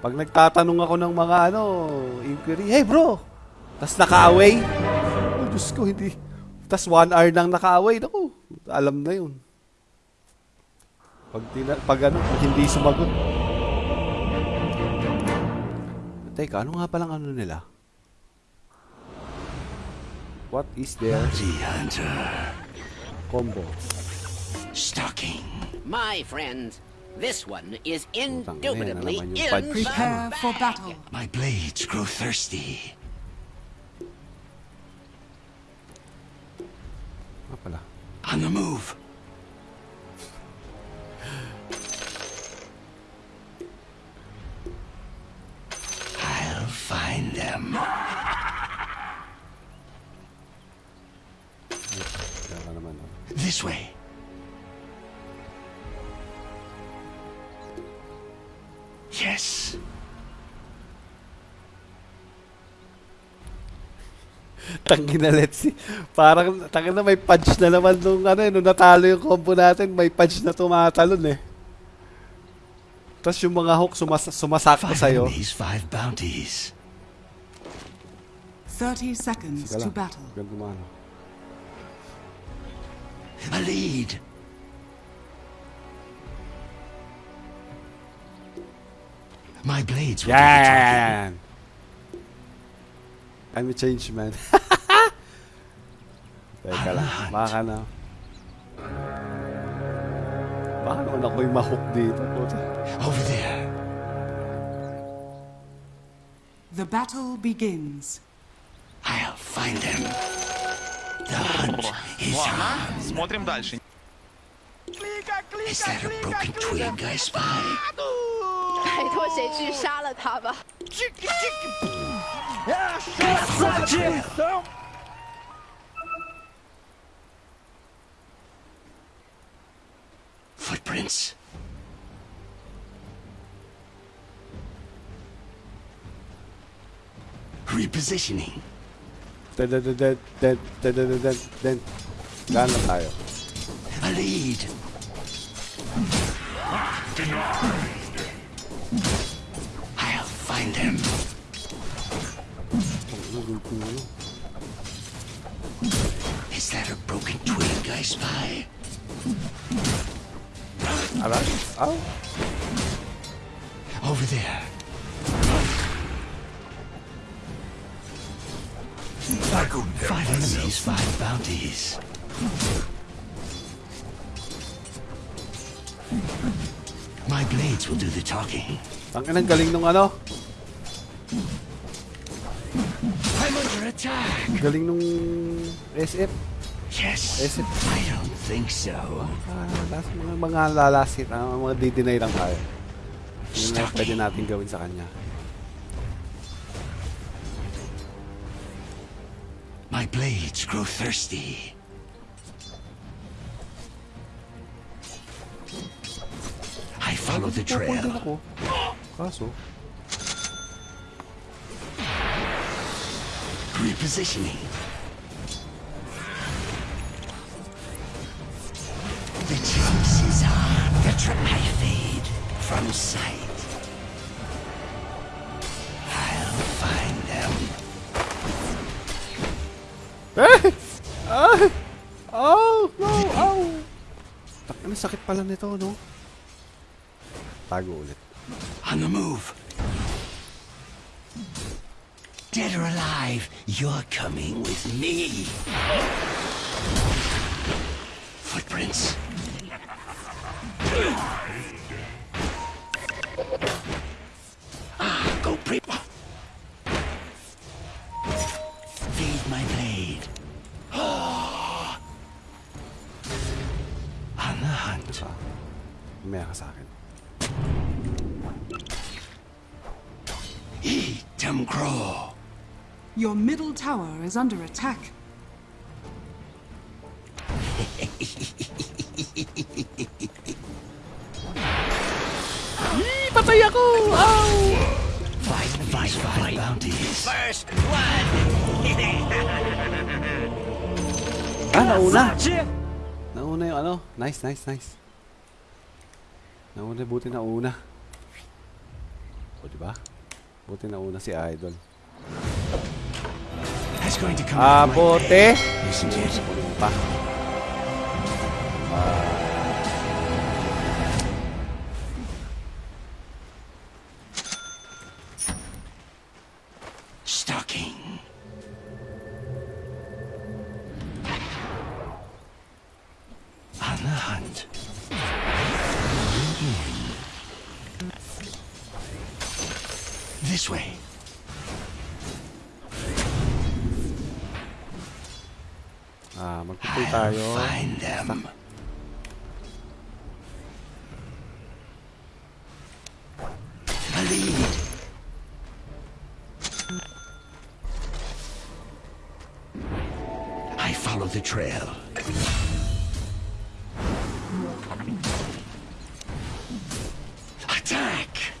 Pag nagtatanong ako ng mga ano, inquiry, hey bro! Tapos naka-away. Oh, Diyos ko, hindi. Tapos one hour nang naka-away. Naku, alam na yun. Pag, tina, pag ano, pag hindi sumagot. Teka, ano nga palang ano nila? What is their Bounty hunter. combo? Stalking. My friends, This one is indubitably in Prepare for battle. My blades grow thirsty. On the move. I'll find them. this way. Yes. Tangin na let's see. Parang, tangin na may punch na naman nung ano eh, nung natalo yung combo natin, may punch na tumatalon eh. Tapos yung mga hook sumas sumasakto Five sa'yo. enemies, five bounties. 30 seconds to battle. Ganun ano. A lead. My blades will do the talking. Yan! I'm a change man. Teka lang. Baka na. Baka naman ako yung mahook dito. Puta. Over there. The battle begins. I'll find them. The hunt is on. Смотрим дальше. Is that a broken twig I spy? Footprints. Repositioning. Dead, dead, dead, dead, dead, dead, dead, dead. Gana tayo. A lead. I'll find him. Is that a broken twig I spy? Oh. Over there. I could find these five bounties. My blades will do the talking. Ang galing nung ano. I'm under attack. Galing nung SF. Yes. SF. I don't think so. Ah, last, mga, mga lalasit, ah, mga di-deny lang tayo. Yun na pwede natin gawin sa kanya. My blades grow thirsty. I follow the trail. Kaso, Repositioning. The chase is on. The tra- I fade from sight. I'll find them. Oh! No! Oh! Ano sakit pala nito, no? Ulit. On the move. Dead or alive, you're coming with me. Footprints. Your middle tower is under attack. Patay ako! Ow! Fight, fight, fight, bounties. First blood! Ah, nauna! Nauna yung ano. Nice, nice, nice. Nauna, buti nauna. O, di ba? Buti na una si Idol. That's going to come Ah, out bote. isn't it? Stalking. On the hunt. This way. Magpupul tayo. Find them. A lead. I follow the trail. Attack!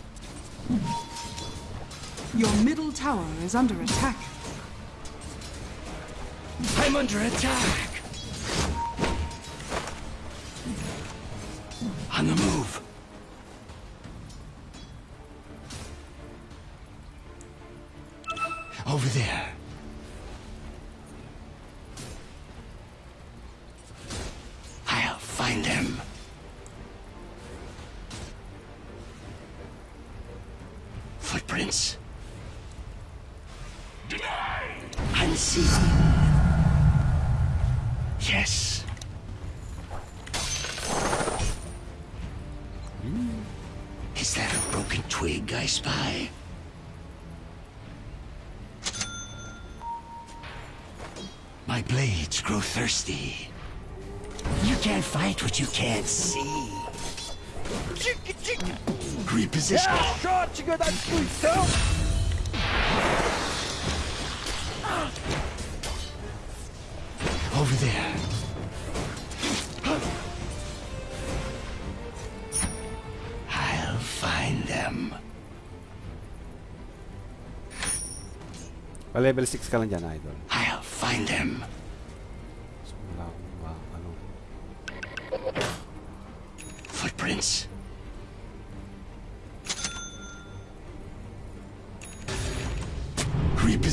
Your middle tower is under attack. I'm under attack! Thirsty. You can't fight what you can't see. Reposition. Over there. I'll find them. Level 6 ka lang dyan, Idol. I'll find them.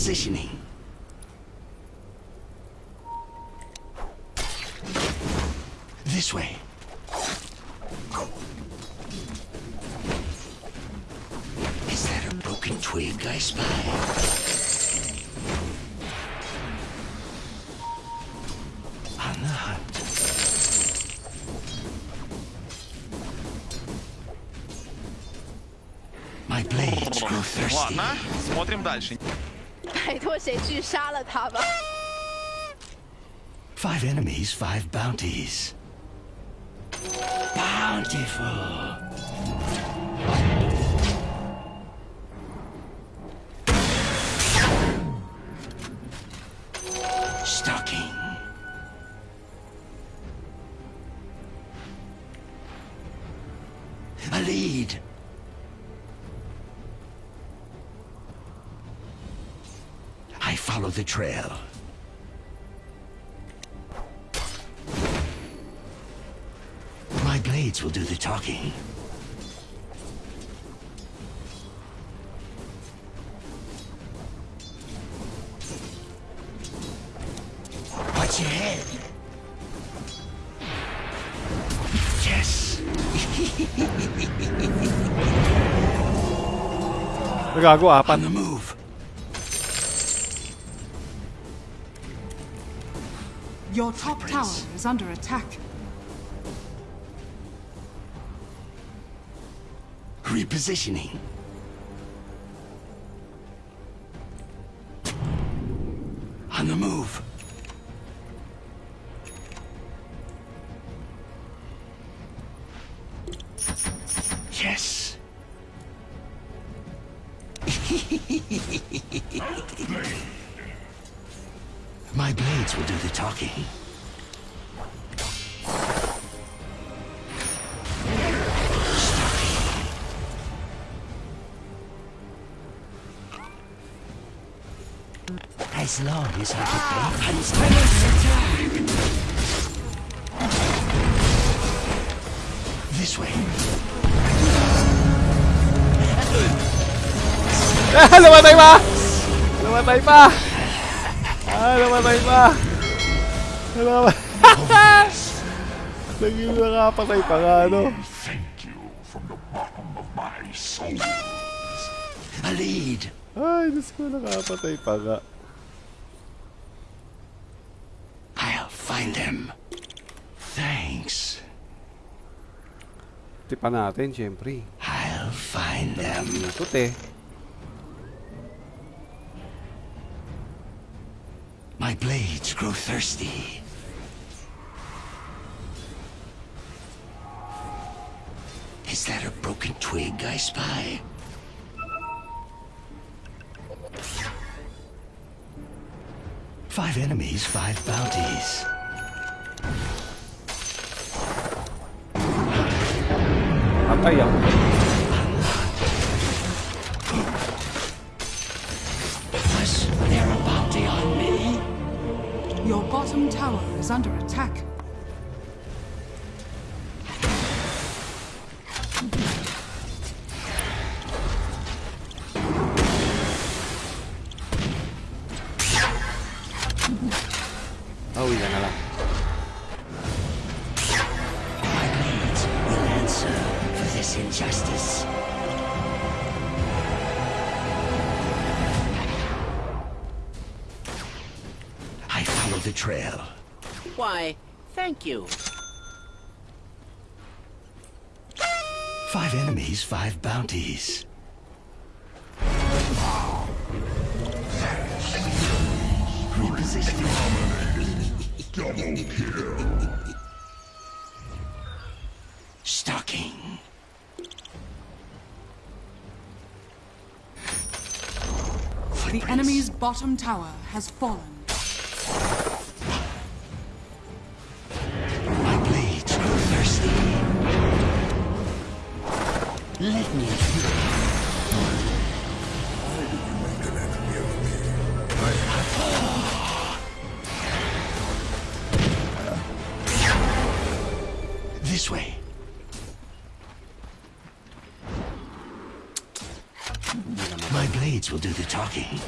Repositioning. This way. Is that a broken twig I spy? On the hunt. My blades grow thirsty. Ладно, смотрим дальше. 拜托谁去杀了他吧。 Five enemies, five bounties. Bountiful. Blades will do the talking. Watch your head. Yes. Nagago, apat. On the move. Your top tower is under attack. Repositioning. Não vai mais! não vai mais! Não vai baimar! Ah, não vai mais! Não vai... Naging nakapatay pa Não vai Thank you from the Não vai my soul. A lead! Não vai ko, nakapatay pa nga. Find them. Thanks. Tipa natin, syempre. I'll find them. Ikot eh. My blades grow thirsty. Is that a broken twig I spy? Five enemies, five bounties. Patay ah. Was there a bounty on me? Your bottom tower is under attack. Bottom tower has fallen. My blades grow thirsty. Let me through. This way. My blades will do the talking.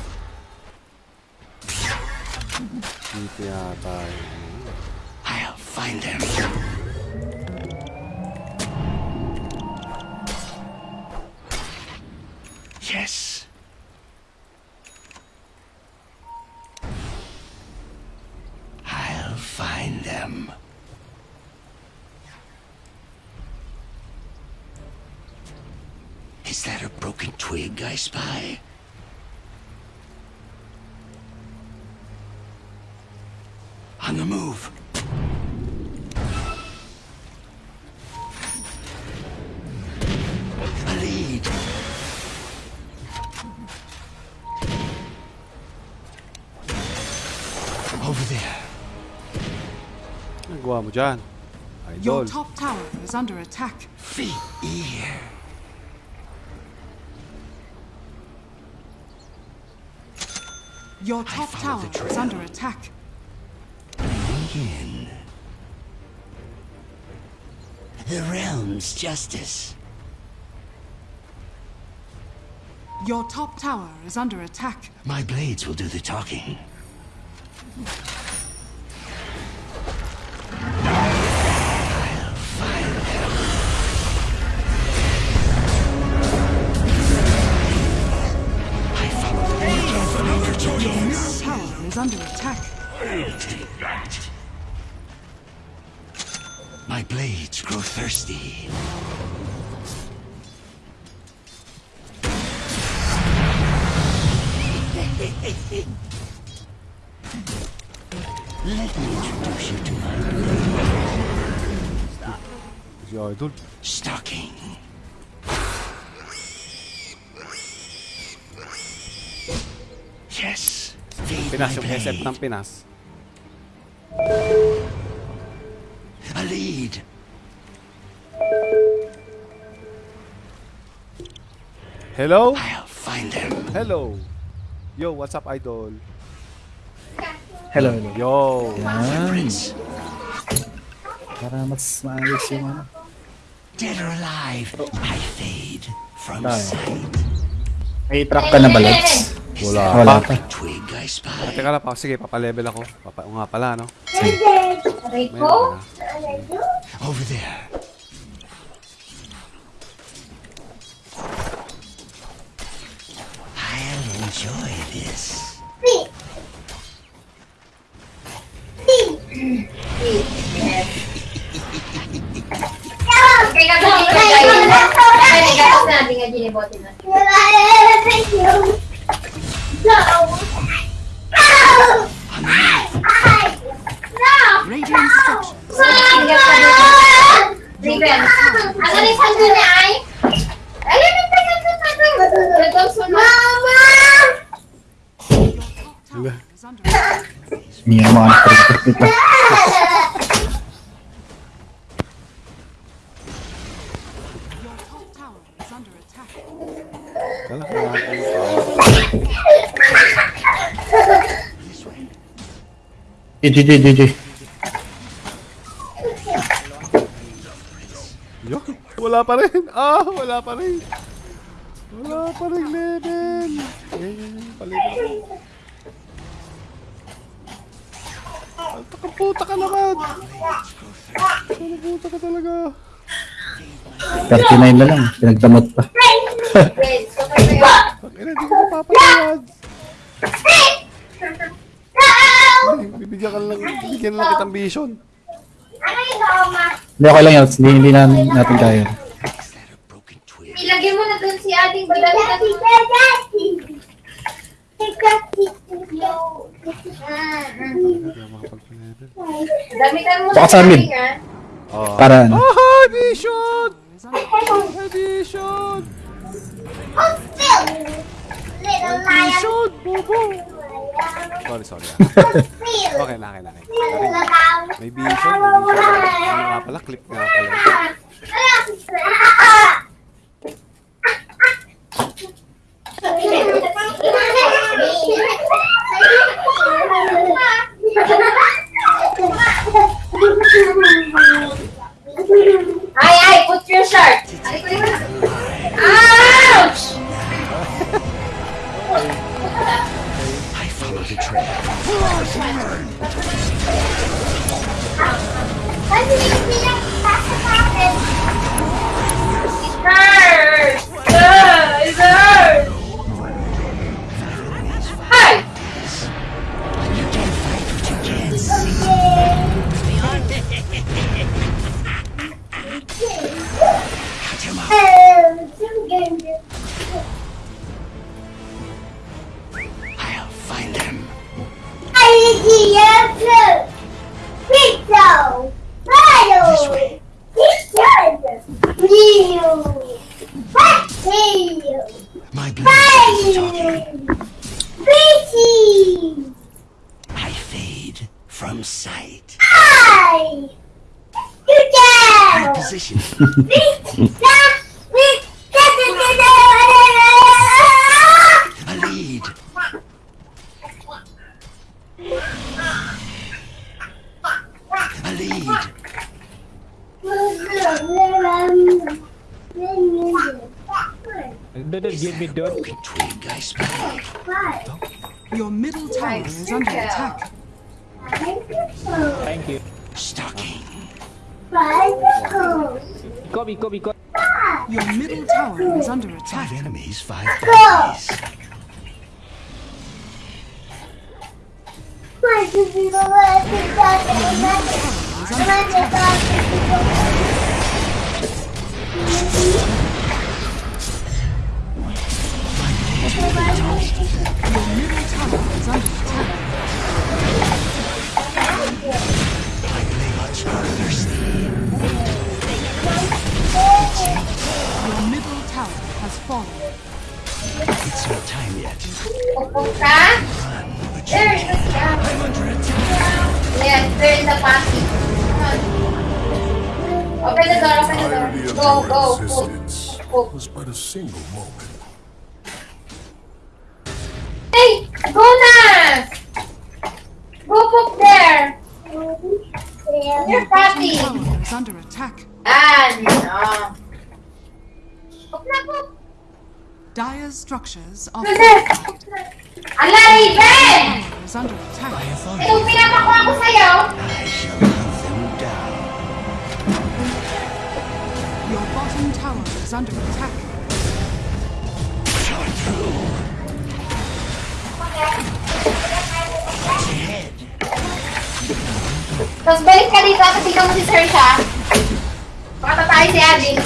Dito I'll find them. Yes. I'll find them. Is that a broken twig I spy? Nagawa. Your top tower is under attack. Feet ear. Your top tower is under attack. in. The realm's justice. Your top tower is under attack. My blades will do the talking. Si Idol. stocking. Yes. Feed Pinas my yung SF ng Pinas. A lead. Hello? I'll find them. Hello. Yo, what's up, Idol? Hello, hello. Yo. Yan. Para mas maayos yung ano. Dead or alive, I fade from sight. May track ka na ba, Lods? Wala Wala pa. pa. Twig I spy. Ah, Teka lang pa. Sige, papalevel ako. Papa, o nga pala, no? Aray ko? Over there. I'll enjoy this. Mia mau terus terus GG, GG. Yo, wala pa rin. Ah, wala pa rin. Wala pa rin level. Palevel ako. Alta ka puta ka naman. Ano puta ka talaga. 39 na lang. Pinagdamot pa. Pag ina, di ko napapatawad. bigyan ka lang, bigyan lang kitang vision. Hindi, okay lang yan. Hindi, hindi na, natin kaya. Ilagay mo na dun si ating badali na dun. Damitan mo sa amin. Oh. Ah. Ah. Para ano? Oh, vision! Vision! Oh, Phil! Little lion! Vision! Bobo! Sorry, sorry. ah. Okay na, okay na. Okay. Okay. May vision, may vision. Ano nga pala, clip nga pala. Ay, It's not time yet. Pupok ka? There is a scam. Yes, there is a party. Open the door, open the door. Go, go, go. Go. was but a single moment. Hey, go na! Go up there. Your party. Tower is under attack. Ah, no. Poop na poop. Dire's structures are Kasi, ala, Raven! tower is under attack. Pinapakuha. I shall hunt them down. Your bottom tower is under attack. Shot through. Tapos balik ka dito at ikaw mo si Sir siya. Baka tayo si Abby.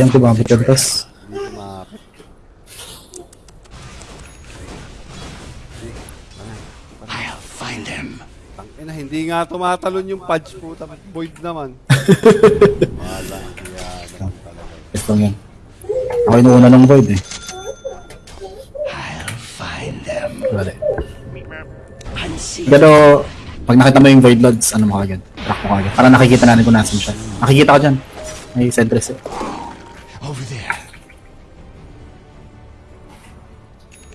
Ayang kumapit yung tas. Hindi kumapit. I'll find them. Tangina, hindi nga tumatalon yung pudge puta. Void naman. Wala. Yan. Ito yan. Ako inuuna ng void eh. I'll find them. Wala. Pero, pag nakita mo yung void lords, ano mo kagad? Track mo kagad. Para nakikita natin kung nasan siya. Nakikita ko dyan. May sentries eh.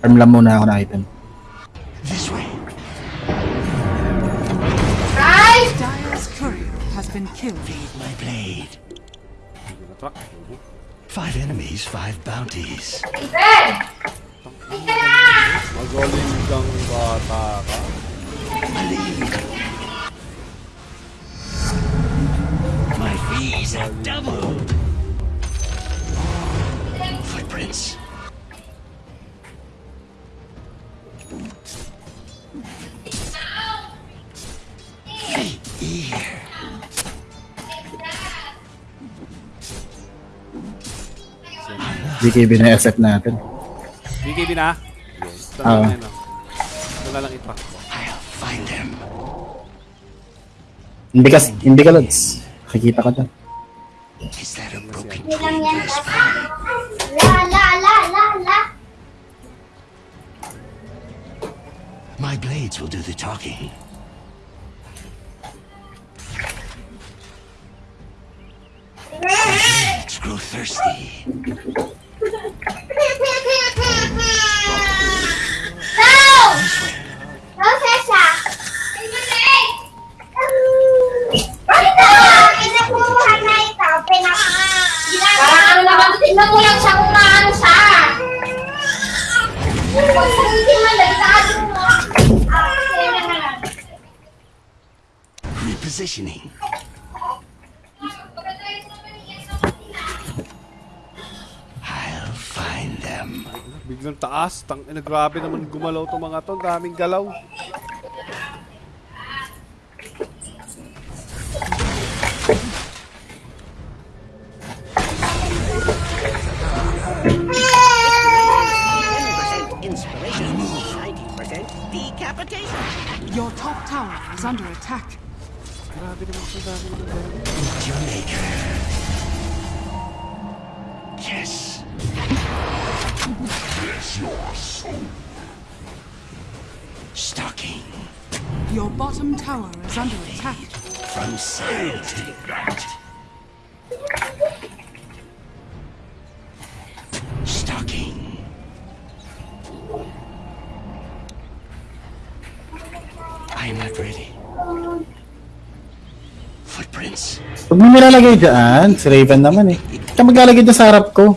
Farm lang muna ako na item. This way. Ay! Dire's courier has been killed. My blade. Hindi na track. Five enemies, five bounties. Raven! Ika! Magaling kang bata ka. A lead. My fees have doubled. Footprints. Here. BKB na SF natin. BKB na. Yes. Ito Ah. na yan. Ito lang itrack. I'll find them. Hindi ka, hindi ka lods. Nakikita ka dyan. Is that a broken Hindi tree? La, la, la, la, la. My blades will do the talking. Pigs grow thirsty. Tingnan mo lang siya kung maano siya. Huwag sa hindi malagdado mo. Ah, kailangan lang. Repositioning. Biglang taas. Tang ina, grabe naman gumalaw to mga to. Daming galaw. Inspiration, 90% decapitation. Your top tower is under attack. Grabe naman to. Dami naman galaw. Meet Stalking Your bottom tower is under attack. from side to right. Stalking. I am not ready. Footprints. Huwag mo nilalagay dyan. Si Raven naman eh. Kaya maglalagay dyan sa harap ko.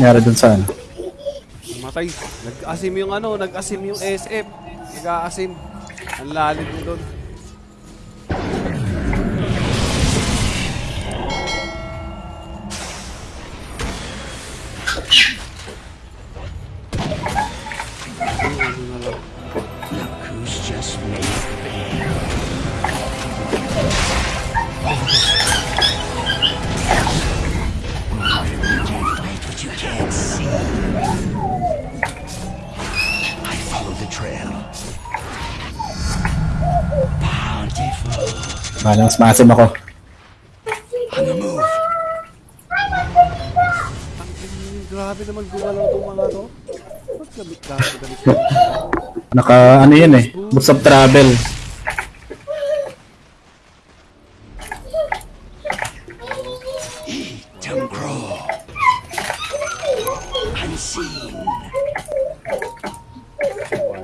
Nangyari dun sa ano. Matay Okay. Nag-asim yung ano, nag-asim yung SF. Nag-aasim. Ang lalim mo doon. Mas maasim ako. On the move. Ang grabe naman gumalaw itong mga to. Naka, ano yun eh. Boots of travel.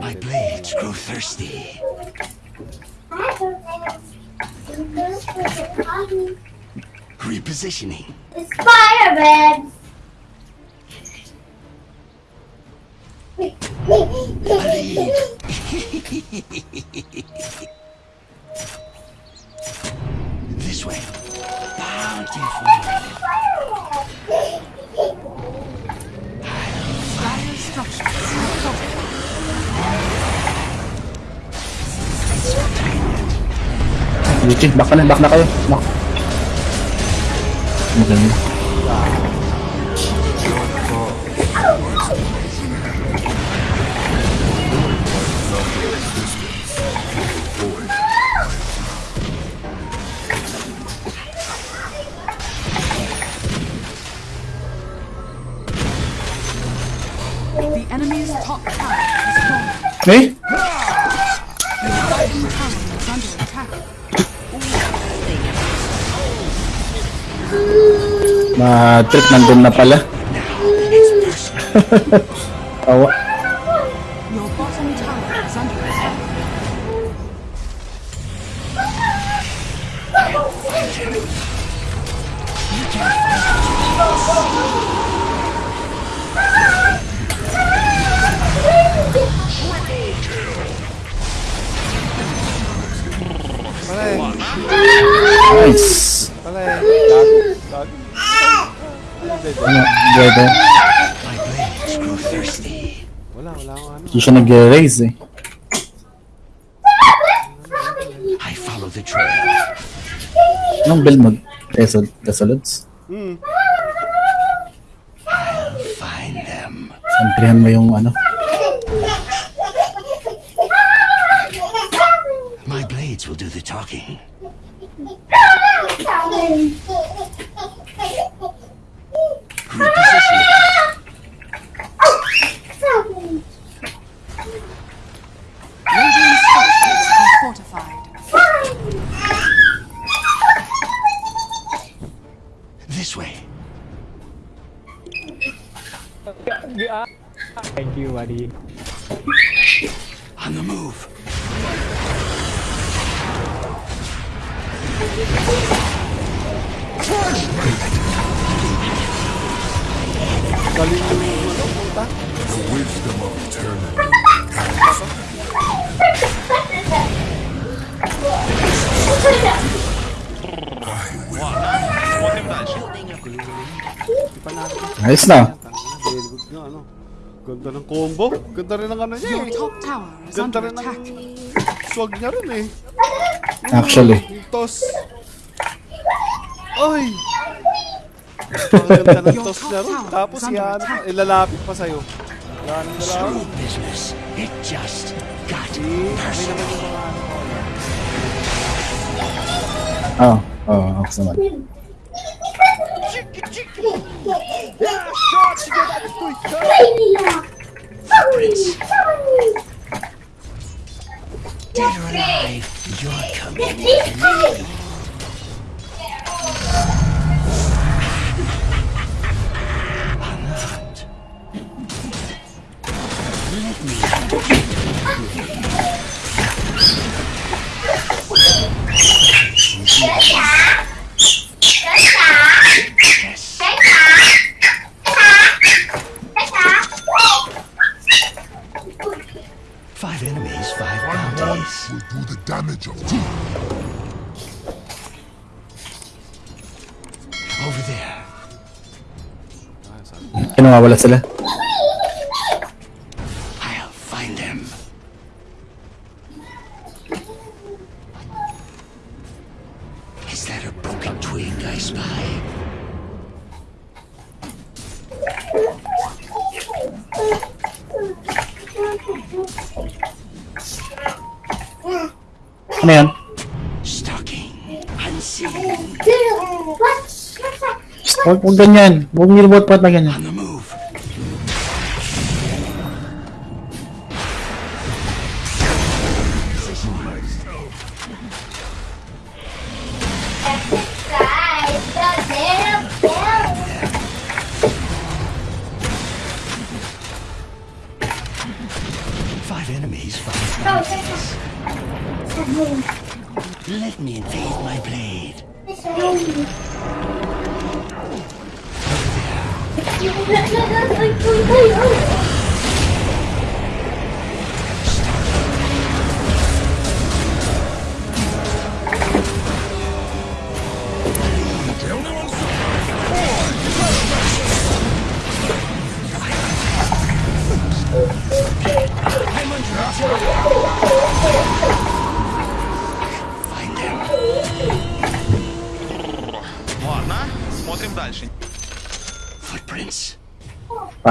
My blades grow thirsty. Repositioning. Lead. this Yuchi, back na, back na kayo. Back. Maganda. The enemy's top tower is fallen. Eh? Ma-trip nandun na pala. Wala, wala akong ano. Hindi siya nag-raise eh. I follow the trail. Anong build mo? Desol Desolads? Find them. Samprihan mo yung ano. Na. Ano? Ganda ng combo. Ganda rin ng ano niya eh. Ganda rin ng swag niya rin eh. Actually. Mm, tos. Oy! Ang ganda ng tos niya rin. Tapos yan, ilalapit pa sa'yo. Yan, ilalapit. It just. Oh, oh, ako naman. Dead or alive, you're coming مع sila. سلاح Man. Huwag po ganyan. Huwag niyo robot pot na ganyan. 我们可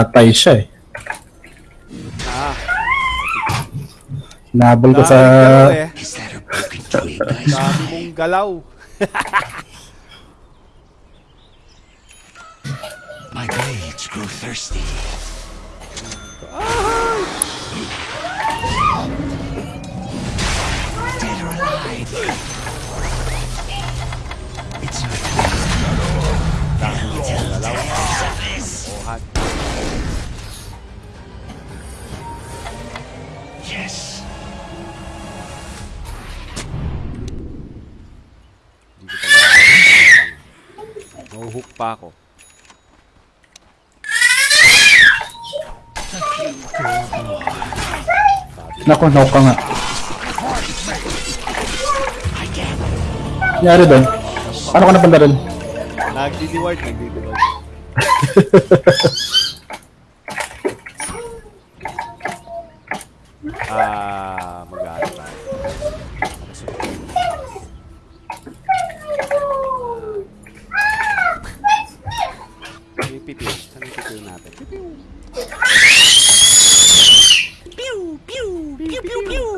Patay siya eh. Ah. Nabol ko sa... Dami eh. mong galaw. Naku, naku ka nga. Nangyari doon? Paano ka napunta doon? Nagdi-reward, nagdi-reward. Ah, mag-ano tayo. Pipiw. Saan yung pipiw natin? Pipiw! Pew, pew, pew,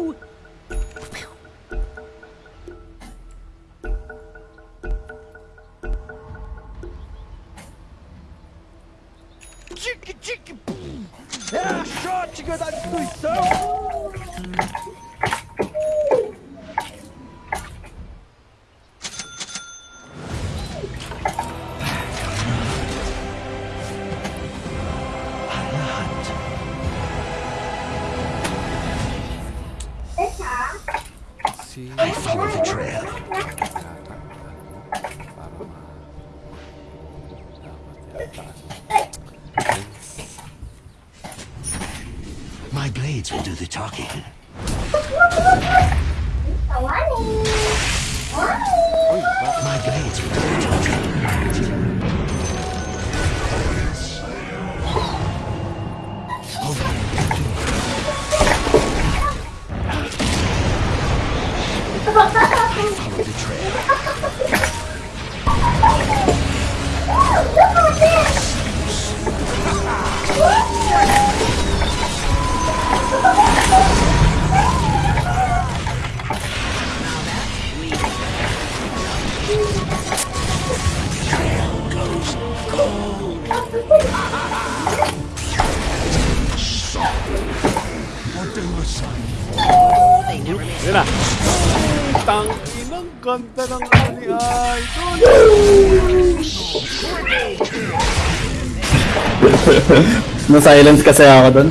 Na-silence kasi ako doon.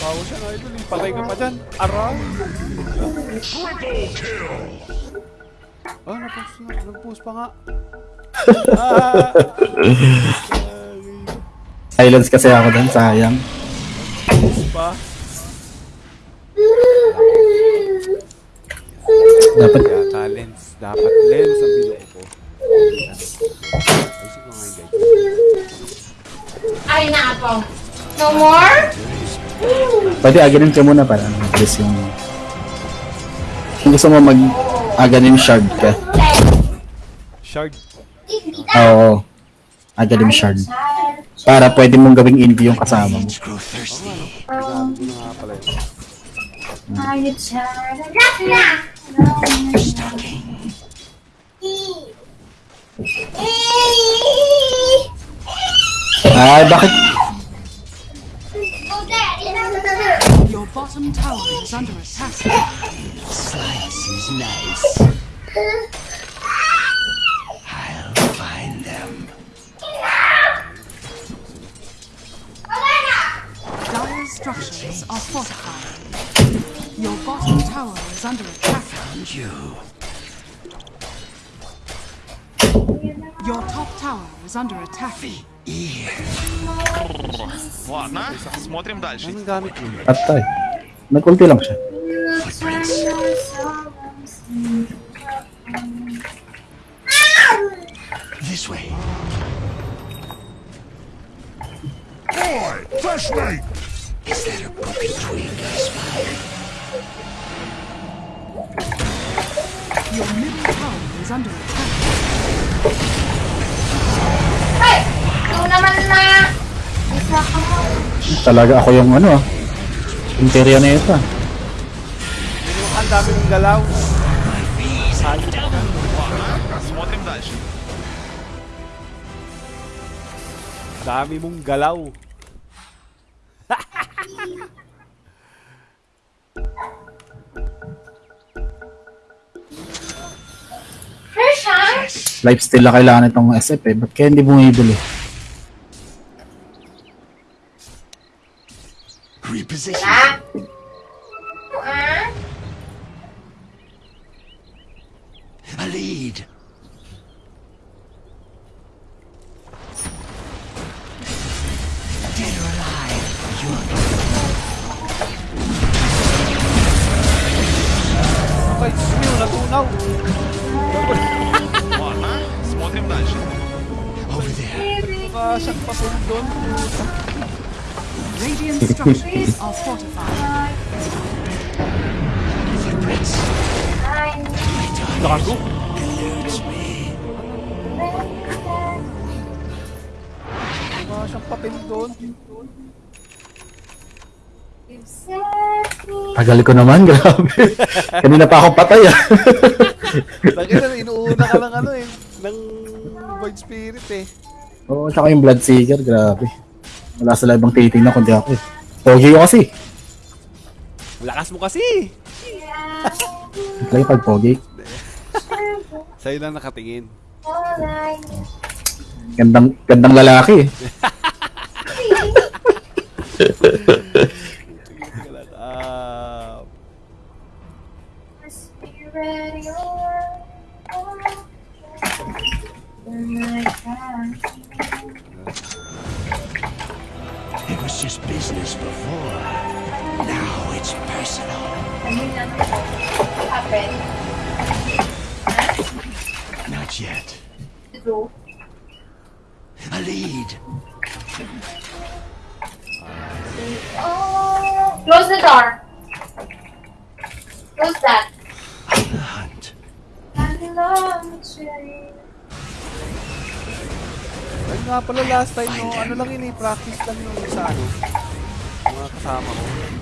Bawa siya na idol, patay ka pa dyan. Aral! Oh, ah, nag-post na. Nag-post pa nga. Silence kasi ako doon, sayang. Dapat yata lens. Dapat lens ang bilo ko. Ayusin ko nga yung. Ay, naapaw. No more? pwede aganin ka muna para mabilis yung... Kung gusto mo mag aganin shard ka. Shard. Oo. Aganin shard. Para pwede mong gawing envy yung kasama mo. Na yun. Are you tired? Stalking. Ay, bakit? Your bottom tower is under attack. Slice is nice. I'll find them. Dire structures are fortified. Your bottom tower is under attack. Found you. Your top tower is under attack. Ear. Ладно, смотрим дальше. Anong gamit mo? Patay. Nag-ulti lang siya. This way. Boy, flashlight! Is that a broken twig I spy? Your middle tower is under attack. Ay! Ikaw naman na! Isa ka mo. Talaga ako yung ano ah. Interior na ito ah. Yung ang dami ng galaw. Ладно, смотрим дальше. Dami mong galaw. Lifesteal na kailangan itong SF eh. Ba't kaya hindi bumibili? Tagal ko naman, grabe. Kanina pa ako patay ah. Lagi na, inuuna ka ng ano eh. Ng Void Spirit eh. Oo, tsaka yung Bloodseeker, grabe. Wala sila ibang titingnan kundi ako eh. Pogi ko kasi. Lakas mo kasi. Lagi pag pogi. Sa'yo lang nakatingin. Gandang, gandang lalaki eh. Not yet. A lead. Close the door. Close that. On the hunt. ayun nga pala last time no, ano lang yun eh, practice lang yung sa ano. Mga kasama ko.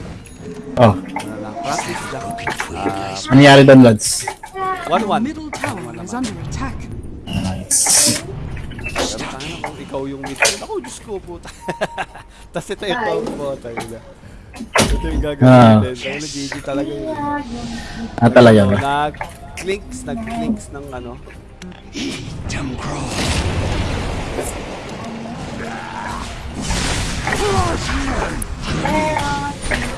Oh, Ano lang, practice lang. ano nangyari doon, lads? One one. Middle tower is under attack. Nice. Pero kung ikaw yung mid. Ako, Diyos ko, puta. Tapos ito yung tayo na. Ito yung gagawin din. Tayo na GG talaga yun. Ah, talaga ba? Nag-clinks, nag-clinks ng ano. Eat them crow. Tangin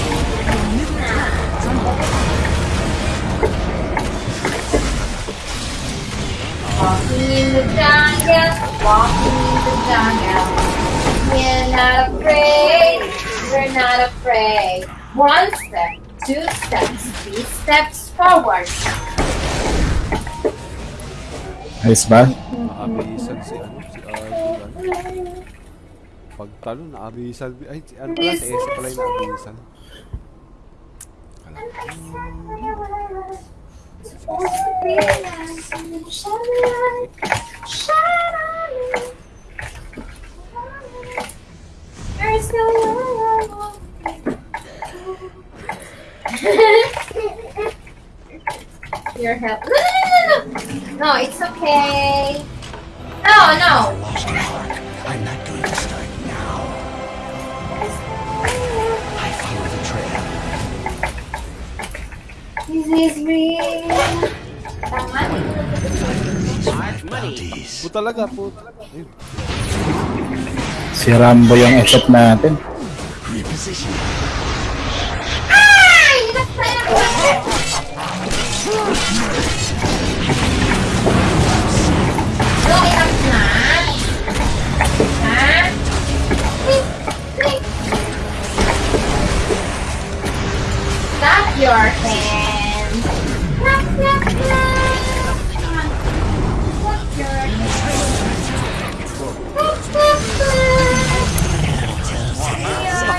Walking in the jungle, walking in the jungle. We're not afraid, we're not afraid. One step, two steps, three steps forward. Ayos ba? Naabisan si ano, si Arthur. Pagtalo, naabisan. Ay, si ano pala, si Esa pala yung. Your help. No, no, no, no, no. No, it's okay. No, no. Lost an ark. I'm not going to start now. This is real. Po talaga, po talaga. Si Rambo yung effort natin. Ay!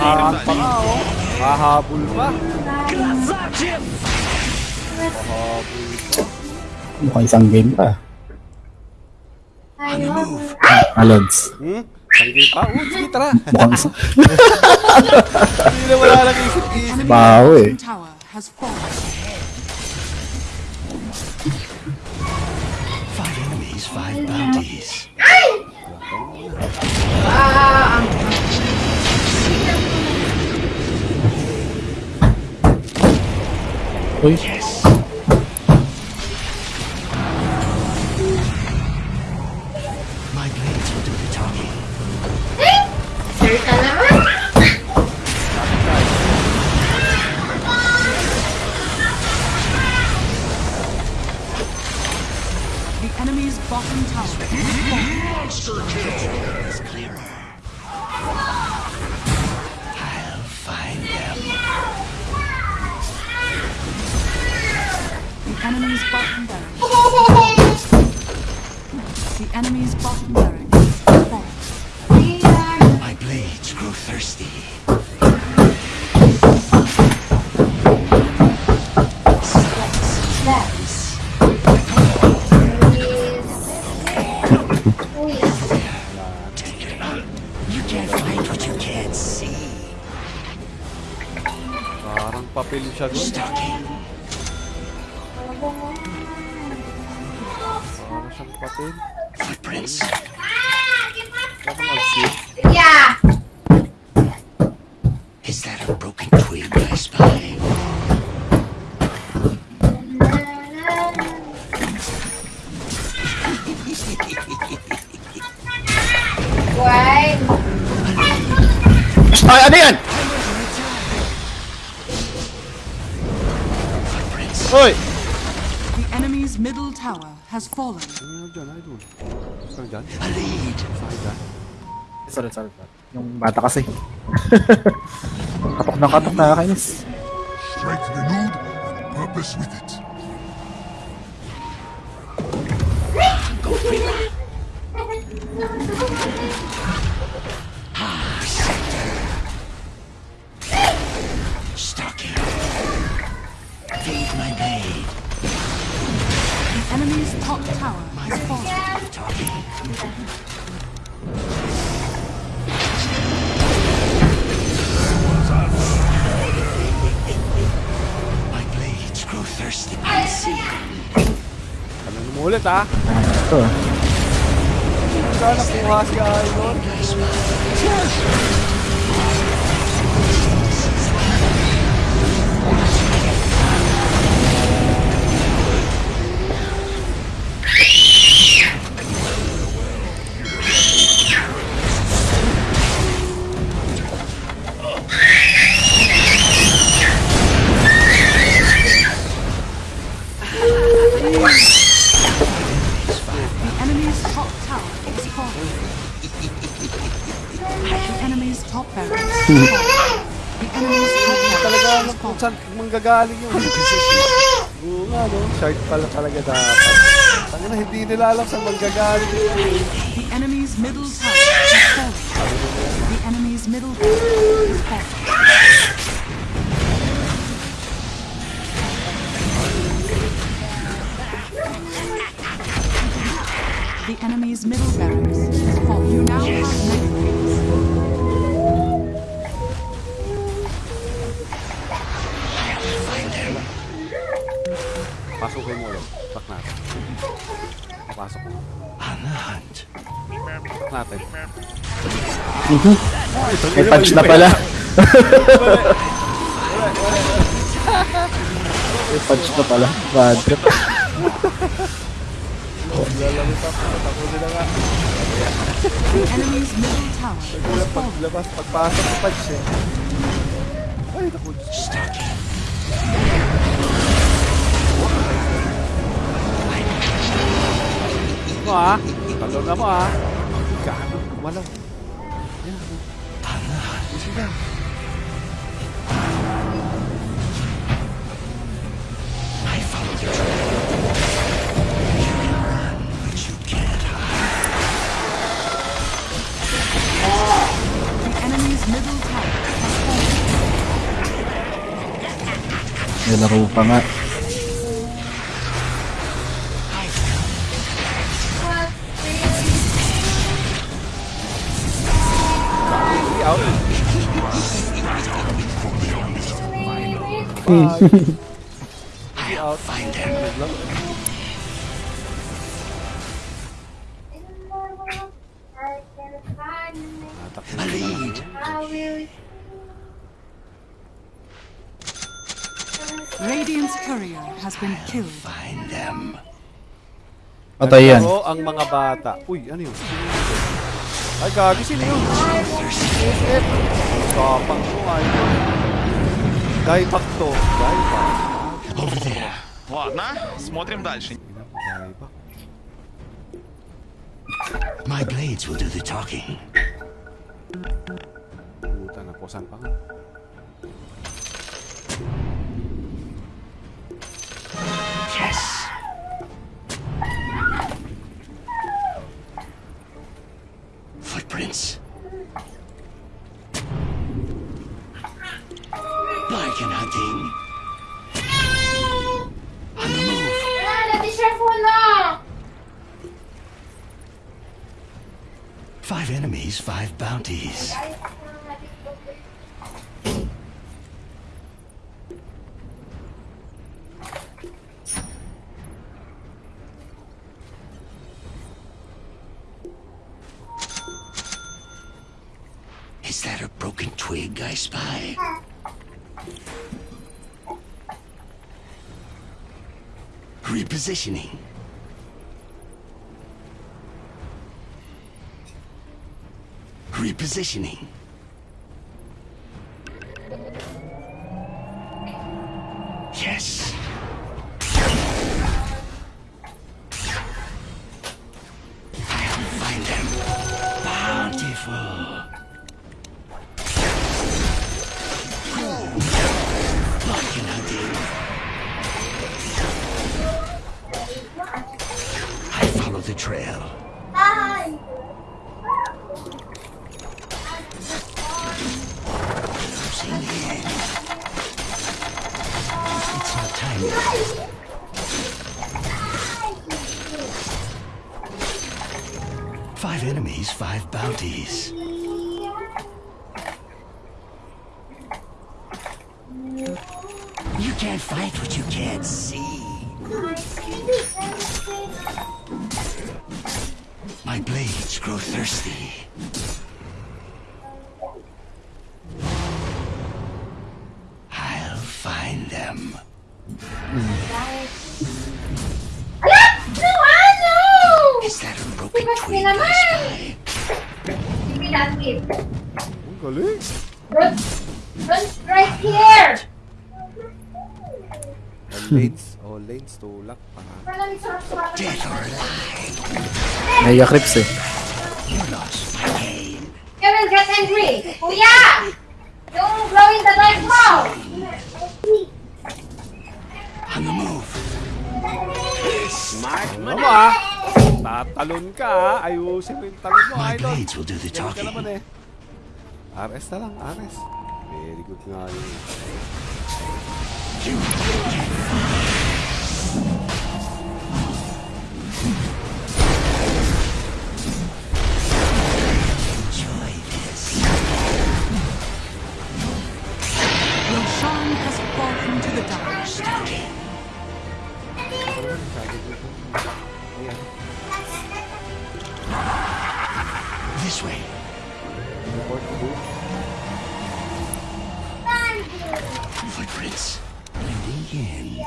Nakahan pa nga, oh. Kahabol pa. Mukhang isang game pa. Ayun. Alods. Hmm? Tanggay pa? Oh, sige, tara. Mukhang isang... Hindi na wala lang isip-isip. Baho eh. Five enemies, five bounties. Ah, ang Uy, Yes. Parang papel siya doon. Stalking. Parang siyang papel. Footprints. Parang. Has fallen. Ano? A lead. Sorry, sorry. sorry. Yung bata kasi. katok na katok, nakakainis. Strength renewed and purpose with it. Ulit, ha? Ito. Saan nakuha si Idol? Saan manggagaling yun. Oo nga, no? Shard pala talaga dapat. Hindi nila alam yun. The enemy's middle tower has fallen. The enemy's middle tower is fallen. The enemy's middle barracks is fallen. You now have Papasok. Hunt. Ano natin. Mm-hmm. May punch na pala. May punch na pala. Bad. Nagulat paglabas, pagpasok sa punch eh. Ay, nakulit. Stuck. Kamu ah. Tolong kamu ah. Kamu ke mana? Ya. Di sini. Ya, aku lupa nggak. Uh, I'll find them. Tatakbo A na lang. lead. Radiant's courier has been killed. Find them. Patay yan. Naglaro ang mga bata. Uy, ano yun? Ay, gagi, sino yun? SF. Kapang mo, ay. Dieback to. Dieback. Over there. Ладно, смотрим дальше. Dieback. My blades will do the talking. Puta na po, saan pa nga? Yes. Footprints. Five enemies, five bounties. Is that a broken twig I spy? Repositioning. Repositioning. lanes or oh, lanes to lock para. Dead or alive. Mega creeps eh. You lost my game. Kevin, get angry. Kuya! Don't blow in the light bulb! On ano the move. Smart ano mo na! Tatalon ka! Ah. Ayusin mo yung talon mo, My blades will do the talking. Eh. RS na lang, RS. Very good nga yun. You This way. Footprints. Blending in.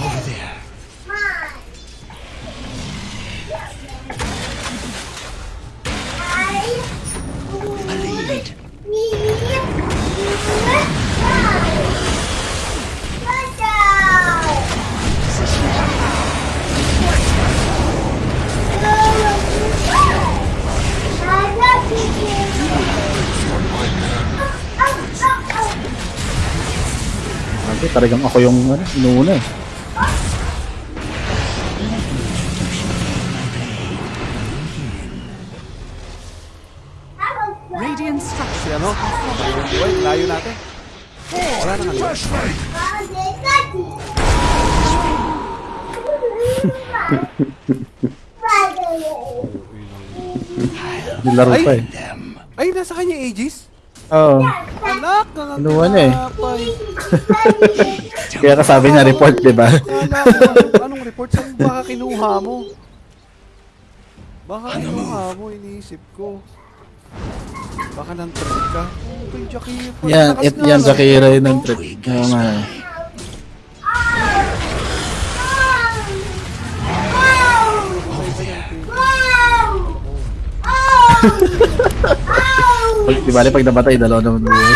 Over there. A lead. Sabi, talagang ako yung ano, inuuna eh. Radiant Si structures ano? Uy, layo natin. Wala na nga. Nilaro pa eh. Ay, nasa kanya Aegis? Oo. Oh. Alak, Inuwan eh. Kaya kasabi niya report, di ba? Anong report? Saan baka kinuha mo? Baka ano? kinuha mo, iniisip ko. Baka nang trip ka. Ito yung Jakira. Yan, it, yan eh. Jakira yung nang trip. Kaya oh nga. Wow! Wow! Wow! di bali pag namatay, dalawa naman buhay.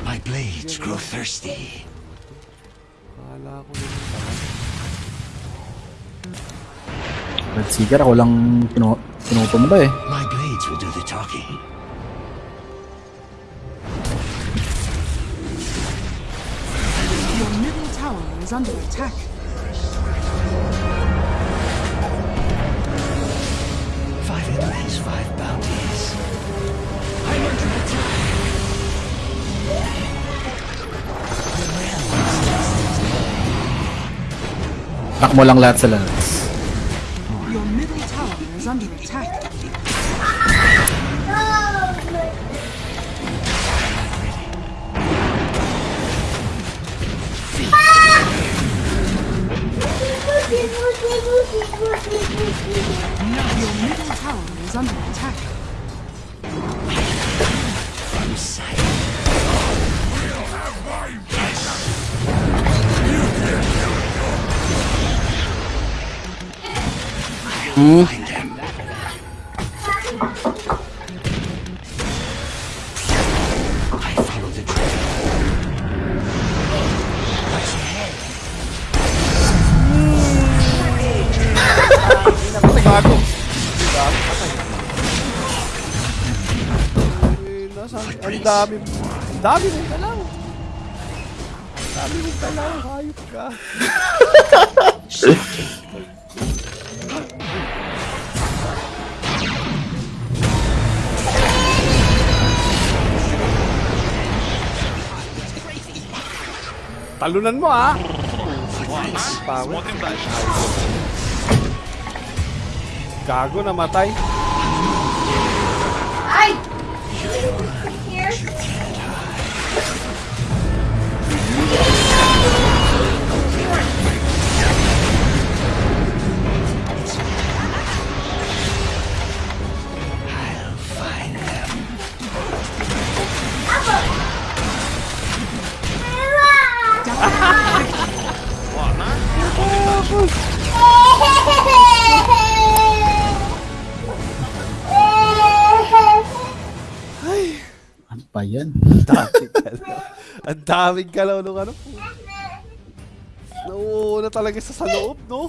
My blades grow thirsty. Kala ko yun pala. Red Seeker, ako lang pinu pinutumba eh. My blades will do the talking. Your middle tower is under attack. Five enemies, five. Lock mo lang lahat sa. Your middle tower is under attack. Nasa, ang dami. Ang dami mong dalaw. Ang dami mong dalaw. Hayop ka. Talunan mo, ah. ha? Pawit. Gago na matay. Daming galaw nung ano. Nauuna talaga sa sa loob, no?